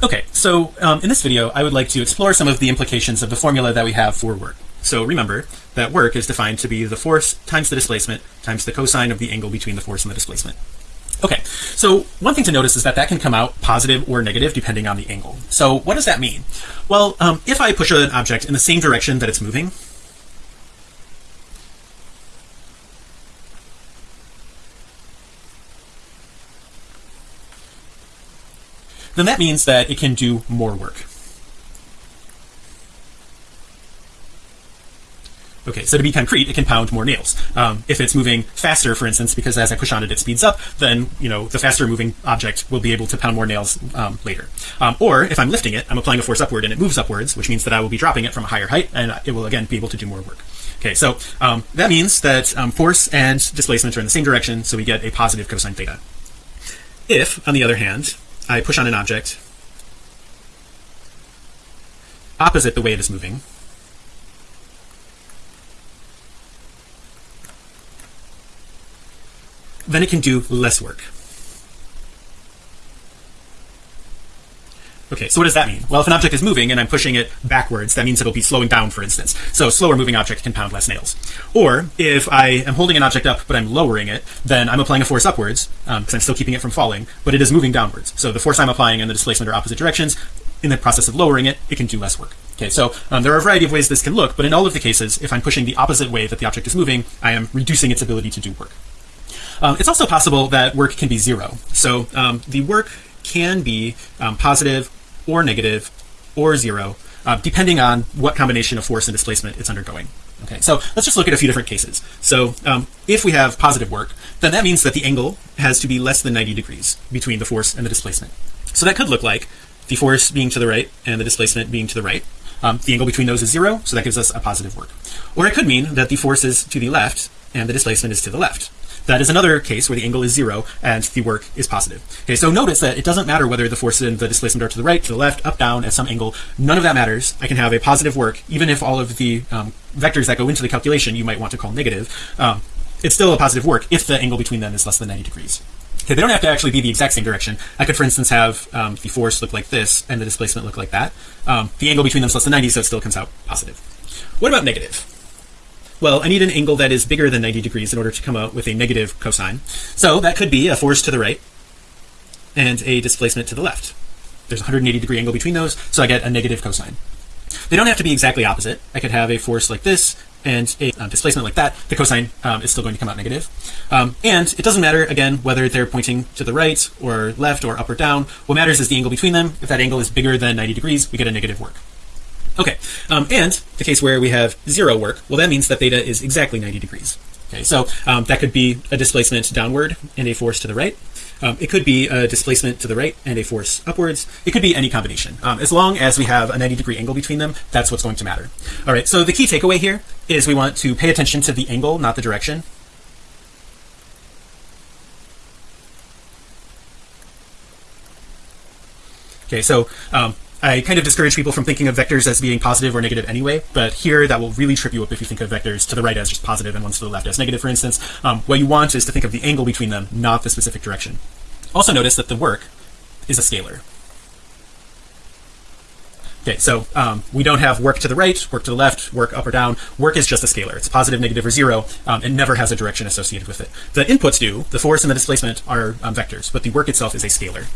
Okay, so um, in this video, I would like to explore some of the implications of the formula that we have for work. So remember that work is defined to be the force times the displacement times the cosine of the angle between the force and the displacement. Okay, so one thing to notice is that that can come out positive or negative depending on the angle. So what does that mean? Well, um, if I push an object in the same direction that it's moving, then that means that it can do more work. Okay, so to be concrete, it can pound more nails. Um, if it's moving faster, for instance, because as I push on it, it speeds up, then, you know, the faster moving object will be able to pound more nails um, later. Um, or if I'm lifting it, I'm applying a force upward and it moves upwards, which means that I will be dropping it from a higher height and it will again be able to do more work. Okay, so um, that means that um, force and displacement are in the same direction, so we get a positive cosine theta. If, on the other hand, I push on an object. Opposite the way it is moving. Then it can do less work Okay, so what does that mean? Well, if an object is moving and I'm pushing it backwards, that means it'll be slowing down, for instance. So slower moving object can pound less nails. Or if I am holding an object up, but I'm lowering it, then I'm applying a force upwards because um, I'm still keeping it from falling, but it is moving downwards. So the force I'm applying and the displacement are opposite directions. In the process of lowering it, it can do less work. Okay, so um, there are a variety of ways this can look, but in all of the cases, if I'm pushing the opposite way that the object is moving, I am reducing its ability to do work. Um, it's also possible that work can be zero. So um, the work can be um, positive or negative or zero uh, depending on what combination of force and displacement it's undergoing. Okay so let's just look at a few different cases. So um, if we have positive work then that means that the angle has to be less than 90 degrees between the force and the displacement. So that could look like the force being to the right and the displacement being to the right um, the angle between those is zero so that gives us a positive work or it could mean that the force is to the left and the displacement is to the left that is another case where the angle is zero and the work is positive. Okay, so notice that it doesn't matter whether the force and the displacement are to the right, to the left, up, down, at some angle. None of that matters. I can have a positive work, even if all of the um, vectors that go into the calculation you might want to call negative. Um, it's still a positive work if the angle between them is less than 90 degrees. Okay, they don't have to actually be the exact same direction. I could, for instance, have um, the force look like this and the displacement look like that. Um, the angle between them is less than 90, so it still comes out positive. What about negative? well I need an angle that is bigger than 90 degrees in order to come out with a negative cosine so that could be a force to the right and a displacement to the left there's a 180 degree angle between those so I get a negative cosine they don't have to be exactly opposite I could have a force like this and a um, displacement like that the cosine um, is still going to come out negative. Um, and it doesn't matter again whether they're pointing to the right or left or up or down. What matters is the angle between them. If that angle is bigger than 90 degrees we get a negative work. Okay um, and the case where we have zero work well that means that theta is exactly 90 degrees. Okay so um, that could be a displacement downward and a force to the right um, it could be a displacement to the right and a force upwards. It could be any combination. Um, as long as we have a 90 degree angle between them that's what's going to matter. All right so the key takeaway here is we want to pay attention to the angle not the direction. Okay so um, I kind of discourage people from thinking of vectors as being positive or negative anyway but here that will really trip you up if you think of vectors to the right as just positive and ones to the left as negative for instance. Um, what you want is to think of the angle between them not the specific direction. Also notice that the work is a scalar. Okay so um, we don't have work to the right work to the left work up or down. Work is just a scalar. It's positive negative or zero. Um, it never has a direction associated with it. The inputs do the force and the displacement are um, vectors but the work itself is a scalar